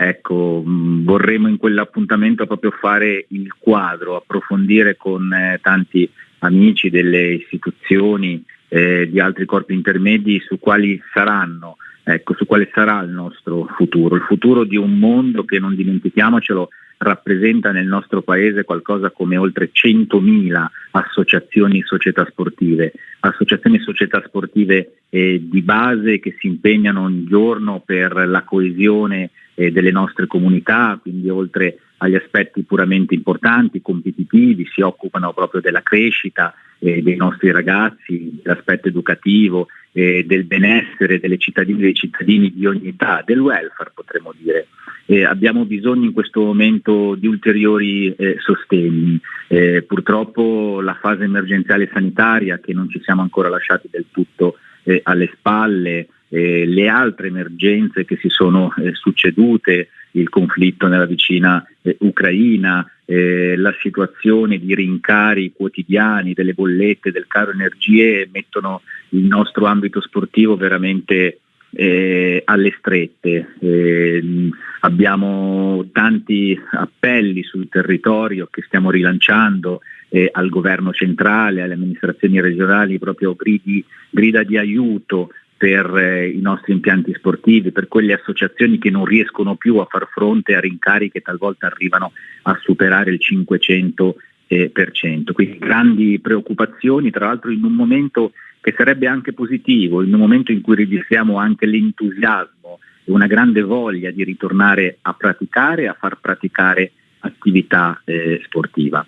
ecco, mh, vorremmo in quell'appuntamento proprio fare il quadro, approfondire con eh, tanti amici delle istituzioni, eh, di altri corpi intermedi su quali saranno, ecco, su quale sarà il nostro futuro, il futuro di un mondo che non dimentichiamocelo rappresenta nel nostro paese qualcosa come oltre 100.000 associazioni società sportive, associazioni società sportive eh, di base che si impegnano ogni giorno per la coesione eh, delle nostre comunità, quindi oltre agli aspetti puramente importanti, competitivi, si occupano proprio della crescita eh, dei nostri ragazzi, dell'aspetto educativo, eh, del benessere delle cittadine e dei cittadini di ogni età, del welfare potremmo dire. Eh, abbiamo bisogno in questo momento di ulteriori eh, sostegni. Eh, purtroppo la fase emergenziale sanitaria che non ci siamo ancora lasciati del tutto eh, alle spalle, eh, le altre emergenze che si sono eh, succedute, il conflitto nella vicina Ucraina, la situazione di rincari quotidiani delle bollette, del caro energie mettono il nostro ambito sportivo veramente eh, alle strette. Eh, abbiamo tanti appelli sul territorio che stiamo rilanciando eh, al governo centrale, alle amministrazioni regionali, proprio gridi, grida di aiuto per eh, i nostri impianti sportivi, per quelle associazioni che non riescono più a far fronte a rincari che talvolta arrivano a superare il 500%. Eh, Quindi grandi preoccupazioni, tra l'altro in un momento che sarebbe anche positivo in un momento in cui registriamo anche l'entusiasmo e una grande voglia di ritornare a praticare, a far praticare attività eh, sportiva.